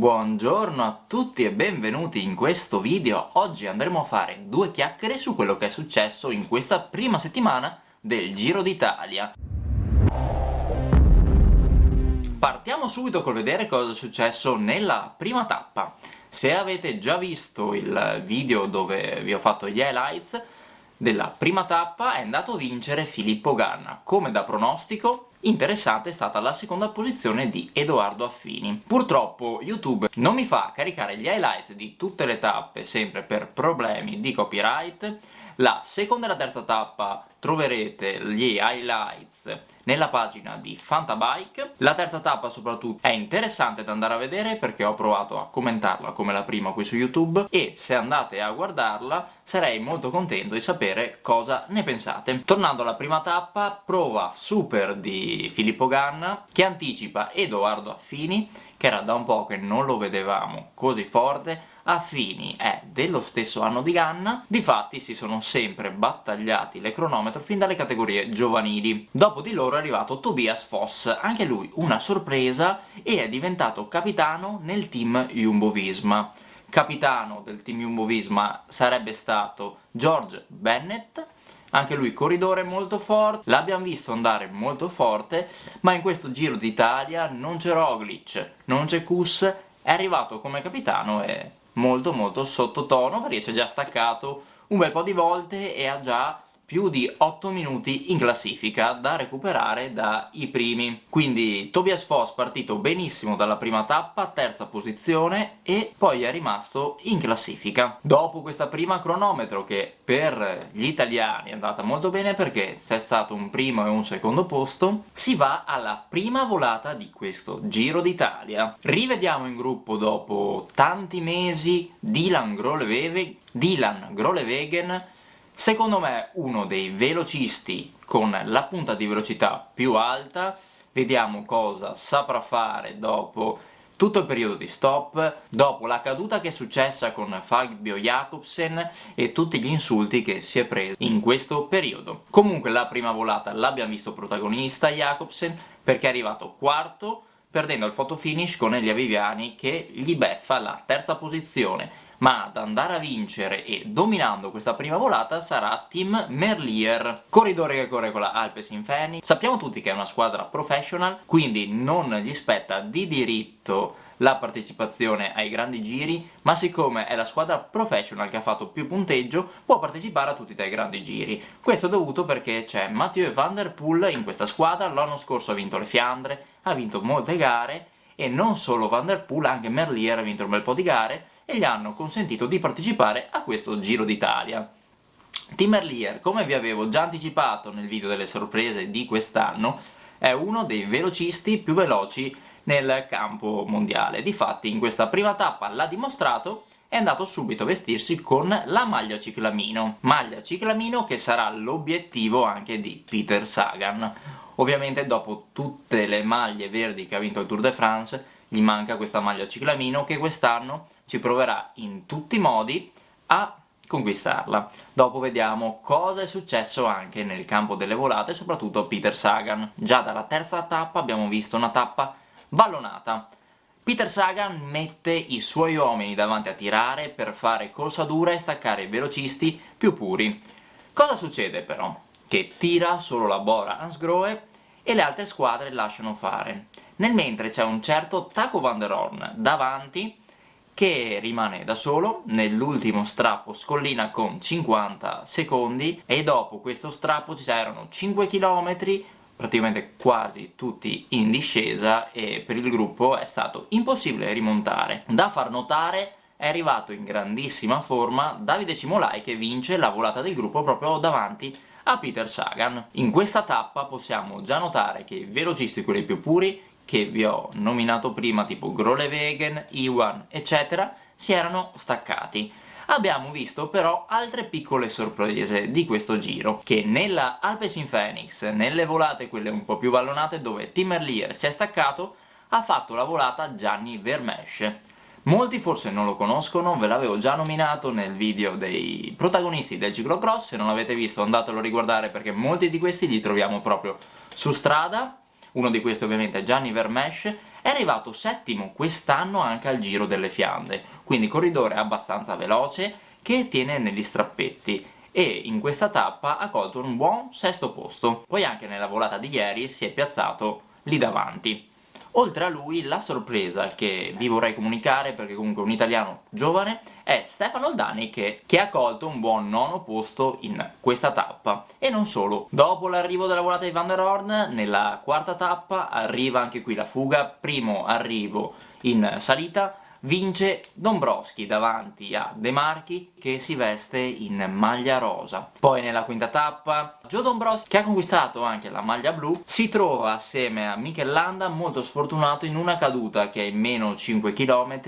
Buongiorno a tutti e benvenuti in questo video. Oggi andremo a fare due chiacchiere su quello che è successo in questa prima settimana del Giro d'Italia. Partiamo subito col vedere cosa è successo nella prima tappa. Se avete già visto il video dove vi ho fatto gli highlights della prima tappa è andato a vincere Filippo Ganna, come da pronostico Interessante è stata la seconda posizione di Edoardo Affini. Purtroppo YouTube non mi fa caricare gli highlights di tutte le tappe, sempre per problemi di copyright. La seconda e la terza tappa troverete gli highlights nella pagina di Fantabike. La terza tappa soprattutto è interessante da andare a vedere perché ho provato a commentarla come la prima qui su YouTube e se andate a guardarla sarei molto contento di sapere cosa ne pensate. Tornando alla prima tappa, prova super di Filippo Ganna che anticipa Edoardo Affini che era da un po' che non lo vedevamo così forte Affini è dello stesso anno di Ganna, difatti si sono sempre battagliati le cronometro fin dalle categorie giovanili. Dopo di loro è arrivato Tobias Foss, anche lui una sorpresa, e è diventato capitano nel team Jumbo-Visma. Capitano del team Jumbo-Visma sarebbe stato George Bennett, anche lui corridore molto forte, l'abbiamo visto andare molto forte, ma in questo Giro d'Italia non c'è Roglic, non c'è Kuss, è arrivato come capitano e molto molto sottotono perché si è già staccato un bel po' di volte e ha già più di 8 minuti in classifica da recuperare dai primi. Quindi Tobias Foss partito benissimo dalla prima tappa, terza posizione, e poi è rimasto in classifica. Dopo questa prima cronometro, che per gli italiani è andata molto bene perché c'è stato un primo e un secondo posto, si va alla prima volata di questo Giro d'Italia. Rivediamo in gruppo dopo tanti mesi Dylan Grolewegen, Dylan Grolewegen Secondo me uno dei velocisti con la punta di velocità più alta, vediamo cosa saprà fare dopo tutto il periodo di stop, dopo la caduta che è successa con Fabio Jacobsen e tutti gli insulti che si è preso in questo periodo. Comunque la prima volata l'abbiamo visto protagonista Jacobsen perché è arrivato quarto perdendo il fotofinish con Elia Viviani che gli beffa la terza posizione ma ad andare a vincere e dominando questa prima volata sarà Team Merlier, corridore che corre con la Alpes in Fenix. Sappiamo tutti che è una squadra professional, quindi non gli spetta di diritto la partecipazione ai grandi giri, ma siccome è la squadra professional che ha fatto più punteggio, può partecipare a tutti i grandi giri. Questo è dovuto perché c'è Mathieu Van Der Poel in questa squadra, l'anno scorso ha vinto le Fiandre, ha vinto molte gare, e non solo Van Der Poel, anche Merlier ha vinto un bel po' di gare, e gli hanno consentito di partecipare a questo Giro d'Italia. Tim Merlier, come vi avevo già anticipato nel video delle sorprese di quest'anno, è uno dei velocisti più veloci nel campo mondiale. Difatti in questa prima tappa l'ha dimostrato è andato subito a vestirsi con la maglia ciclamino. Maglia ciclamino che sarà l'obiettivo anche di Peter Sagan. Ovviamente dopo tutte le maglie verdi che ha vinto il Tour de France gli manca questa maglia ciclamino che quest'anno ci proverà in tutti i modi a conquistarla. Dopo vediamo cosa è successo anche nel campo delle volate, soprattutto Peter Sagan. Già dalla terza tappa abbiamo visto una tappa ballonata. Peter Sagan mette i suoi uomini davanti a tirare per fare corsa dura e staccare i velocisti più puri. Cosa succede però? Che tira solo la Bora Hansgrohe e le altre squadre lasciano fare nel mentre c'è un certo Taco Van der Horn davanti che rimane da solo nell'ultimo strappo scollina con 50 secondi e dopo questo strappo ci c'erano 5 km praticamente quasi tutti in discesa e per il gruppo è stato impossibile rimontare. Da far notare è arrivato in grandissima forma Davide Cimolai che vince la volata del gruppo proprio davanti a Peter Sagan. In questa tappa possiamo già notare che i velocisti quelli più puri che vi ho nominato prima, tipo Grolevegen, Iwan, eccetera, si erano staccati. Abbiamo visto però altre piccole sorprese di questo giro, che nella Alpes in Phoenix, nelle volate quelle un po' più vallonate dove Timmerlier si è staccato, ha fatto la volata Gianni Vermesch. Molti forse non lo conoscono, ve l'avevo già nominato nel video dei protagonisti del ciclocross, se non l'avete visto andatelo a riguardare perché molti di questi li troviamo proprio su strada uno di questi ovviamente è Gianni Vermesch, è arrivato settimo quest'anno anche al Giro delle Fiandre, quindi corridore abbastanza veloce che tiene negli strappetti e in questa tappa ha colto un buon sesto posto. Poi anche nella volata di ieri si è piazzato lì davanti. Oltre a lui la sorpresa che vi vorrei comunicare, perché comunque è un italiano giovane, è Stefano Oldani che, che, ha colto un buon nono posto in questa tappa. E non solo, dopo l'arrivo della volata di Van der Horn, nella quarta tappa arriva anche qui la fuga, primo arrivo in salita, vince Dombrowski davanti a De Marchi che si veste in maglia rosa. Poi nella quinta tappa Joe Dombrowski che ha conquistato anche la maglia blu si trova assieme a Mikel Landa molto sfortunato in una caduta che è meno 5 km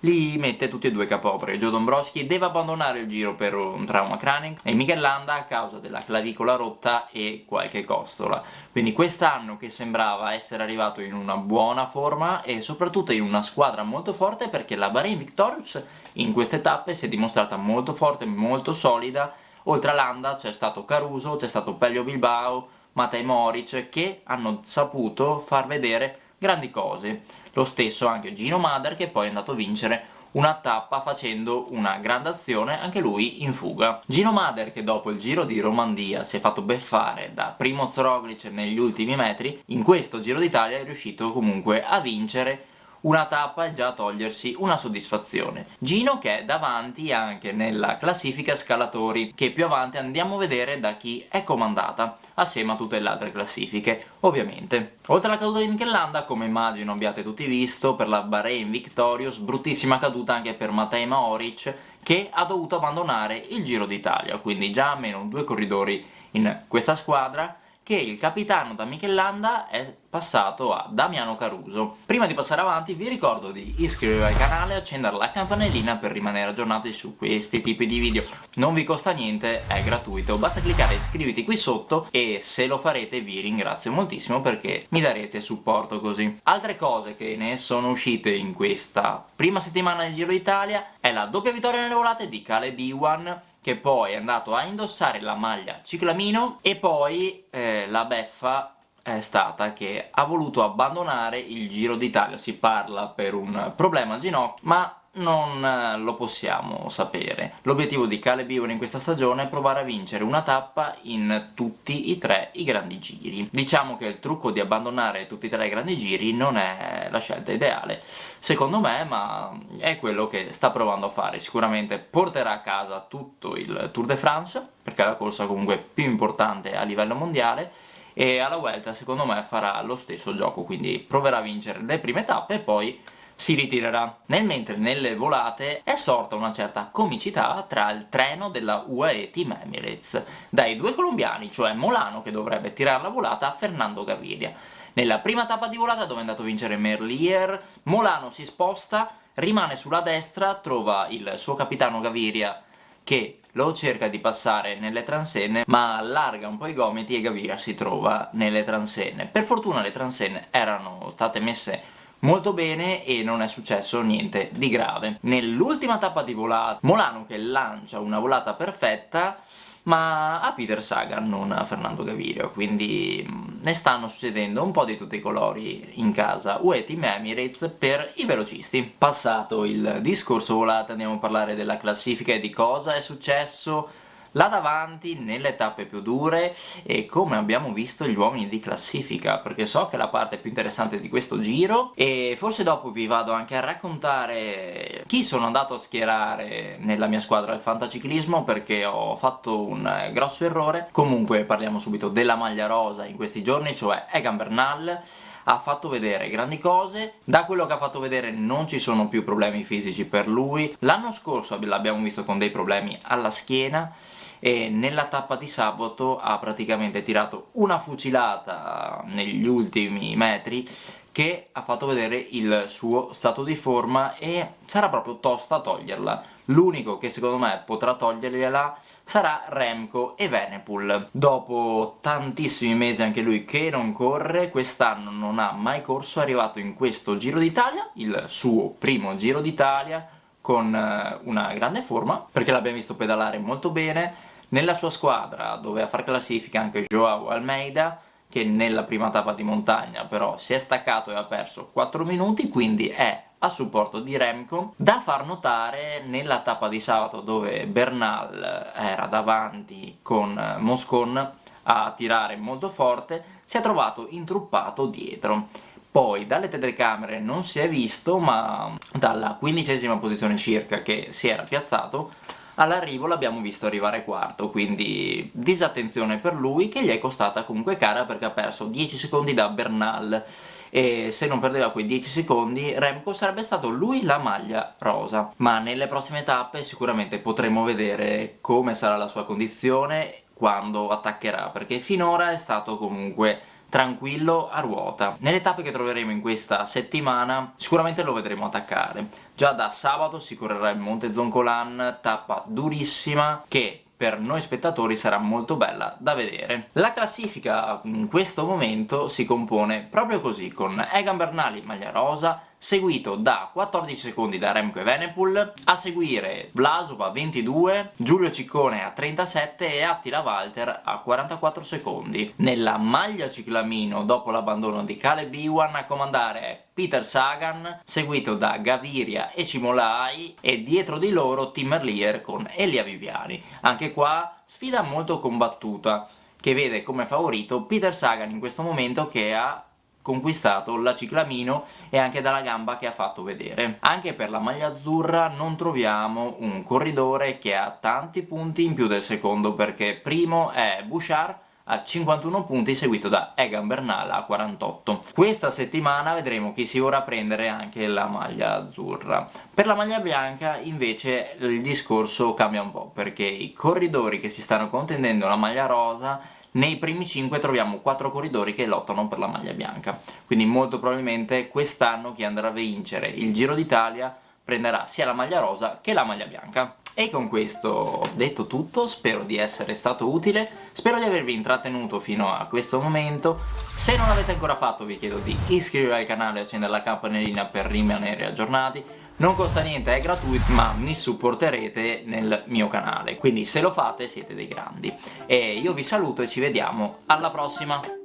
li mette tutti e due capopre. Joe Dombrowski deve abbandonare il giro per un trauma cranio e Mikel Landa a causa della clavicola rotta e qualche costola. Quindi quest'anno che sembrava essere arrivato in una buona forma e soprattutto in una squadra molto forte perché la Bahrain Victorious in queste tappe si è dimostrata molto forte, molto solida. Oltre a Landa c'è stato Caruso, c'è stato Pelio Bilbao, Matej Moric che hanno saputo far vedere grandi cose. Lo stesso anche Gino Mader che poi è andato a vincere una tappa facendo una grande azione anche lui in fuga. Gino Mader che dopo il Giro di Romandia si è fatto beffare da Primo Roglic negli ultimi metri, in questo Giro d'Italia è riuscito comunque a vincere una tappa e già togliersi una soddisfazione. Gino che è davanti anche nella classifica scalatori, che più avanti andiamo a vedere da chi è comandata, assieme a tutte le altre classifiche, ovviamente. Oltre alla caduta di Michelanda, come immagino abbiate tutti visto, per la Bahrain Victorious, bruttissima caduta anche per Matej Maoric, che ha dovuto abbandonare il Giro d'Italia, quindi già almeno due corridori in questa squadra, che il capitano da Michelanda è passato a Damiano Caruso. Prima di passare avanti vi ricordo di iscrivervi al canale e accendere la campanellina per rimanere aggiornati su questi tipi di video. Non vi costa niente, è gratuito, basta cliccare iscriviti qui sotto e se lo farete vi ringrazio moltissimo perché mi darete supporto così. Altre cose che ne sono uscite in questa prima settimana del Giro d'Italia è la doppia vittoria nelle volate di Caleb Iwan che poi è andato a indossare la maglia ciclamino e poi eh, la beffa è stata che ha voluto abbandonare il Giro d'Italia, si parla per un problema al ginocchio, ma non eh, lo possiamo sapere. L'obiettivo di Caleb Ewan in questa stagione è provare a vincere una tappa in tutti i tre i grandi giri. Diciamo che il trucco di abbandonare tutti e tre i grandi giri non è la scelta ideale, secondo me, ma è quello che sta provando a fare. Sicuramente porterà a casa tutto il Tour de France, perché è la corsa comunque più importante a livello mondiale, e alla Vuelta secondo me farà lo stesso gioco, quindi proverà a vincere le prime tappe e poi si ritirerà. Nel mentre nelle volate è sorta una certa comicità tra il treno della UAE Team Emirates, dai due colombiani, cioè Molano che dovrebbe tirare la volata a Fernando Gaviria. Nella prima tappa di volata dove è andato a vincere Merlier, Molano si sposta, rimane sulla destra, trova il suo capitano Gaviria che lo cerca di passare nelle transenne ma allarga un po' i gomiti e Gaviria si trova nelle transenne. Per fortuna le transenne erano state messe molto bene e non è successo niente di grave. Nell'ultima tappa di volata, Molano che lancia una volata perfetta, ma a Peter Sagan, non a Fernando Gavirio, quindi mm, ne stanno succedendo un po' di tutti i colori in casa UE Team Emirates per i velocisti. Passato il discorso volata andiamo a parlare della classifica e di cosa è successo là davanti nelle tappe più dure e come abbiamo visto gli uomini di classifica perché so che è la parte più interessante di questo giro e forse dopo vi vado anche a raccontare chi sono andato a schierare nella mia squadra del fantaciclismo perché ho fatto un grosso errore. Comunque parliamo subito della maglia rosa in questi giorni cioè Egan Bernal. Ha fatto vedere grandi cose, da quello che ha fatto vedere non ci sono più problemi fisici per lui, l'anno scorso l'abbiamo visto con dei problemi alla schiena, e nella tappa di sabato ha praticamente tirato una fucilata negli ultimi metri che ha fatto vedere il suo stato di forma e sarà proprio tosta toglierla. L'unico che secondo me potrà togliergliela sarà Remco e Venepul. Dopo tantissimi mesi anche lui che non corre, quest'anno non ha mai corso, è arrivato in questo Giro d'Italia, il suo primo Giro d'Italia, con eh, una grande forma, perché l'abbiamo visto pedalare molto bene, nella sua squadra, dove a far classifica anche Joao Almeida, che nella prima tappa di montagna però si è staccato e ha perso 4 minuti quindi è a supporto di Remco. Da far notare nella tappa di sabato dove Bernal era davanti con Moscon a tirare molto forte si è trovato intruppato dietro poi dalle telecamere non si è visto ma dalla quindicesima posizione circa che si era piazzato all'arrivo l'abbiamo visto arrivare quarto, quindi disattenzione per lui che gli è costata comunque cara perché ha perso 10 secondi da Bernal. E se non perdeva quei 10 secondi Remco sarebbe stato lui la maglia rosa. Ma nelle prossime tappe sicuramente potremo vedere come sarà la sua condizione quando attaccherà perché finora è stato comunque tranquillo a ruota. Nelle tappe che troveremo in questa settimana sicuramente lo vedremo attaccare. Già da sabato si correrà il Monte Zoncolan, tappa durissima che per noi spettatori sarà molto bella da vedere. La classifica in questo momento si compone proprio così, con Egan Bernali maglia rosa, seguito da 14 secondi da Remco Evenepoel, a seguire Vlasov a 22, Giulio Ciccone a 37 e Attila Walter a 44 secondi. Nella maglia ciclamino, dopo l'abbandono di Caleb Iwan, a comandare Peter Sagan, seguito da Gaviria e Cimolai, e dietro di loro Tim Merlier con Elia Viviani. Anche qua sfida molto combattuta, che vede come favorito Peter Sagan in questo momento che ha conquistato la ciclamino e anche dalla gamba che ha fatto vedere. Anche per la maglia azzurra non troviamo un corridore che ha tanti punti in più del secondo perché primo è Bouchard a 51 punti seguito da Egan Bernal a 48. Questa settimana vedremo chi si vorrà prendere anche la maglia azzurra. Per la maglia bianca invece il discorso cambia un po' perché i corridori che si stanno contendendo la maglia rosa nei primi 5 troviamo 4 corridori che lottano per la maglia bianca, quindi molto probabilmente quest'anno chi andrà a vincere il Giro d'Italia prenderà sia la maglia rosa che la maglia bianca. E con questo detto tutto, spero di essere stato utile, spero di avervi intrattenuto fino a questo momento, se non l'avete ancora fatto vi chiedo di iscrivervi al canale e accendere la campanellina per rimanere aggiornati, non costa niente, è gratuito, ma mi supporterete nel mio canale, quindi se lo fate siete dei grandi. E io vi saluto e ci vediamo alla prossima!